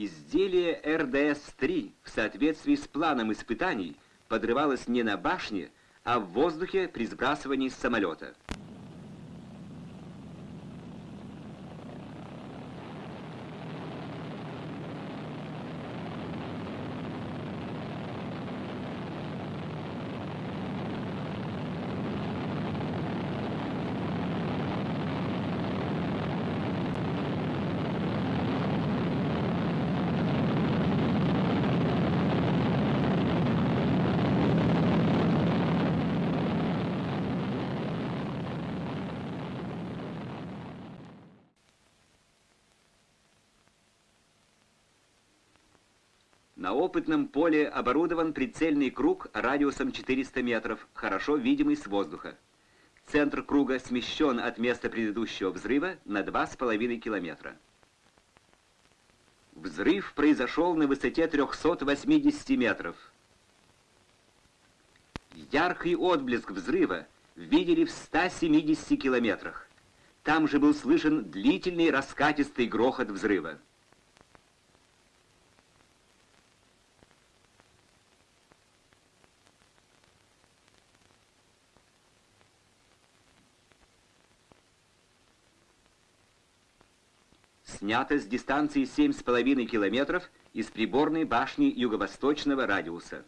Изделие РДС-3 в соответствии с планом испытаний подрывалось не на башне, а в воздухе при сбрасывании с самолета. На опытном поле оборудован прицельный круг радиусом 400 метров, хорошо видимый с воздуха. Центр круга смещен от места предыдущего взрыва на 2,5 километра. Взрыв произошел на высоте 380 метров. Яркий отблеск взрыва видели в 170 километрах. Там же был слышен длительный раскатистый грохот взрыва. Снято с дистанции 7,5 километров из приборной башни юго-восточного радиуса.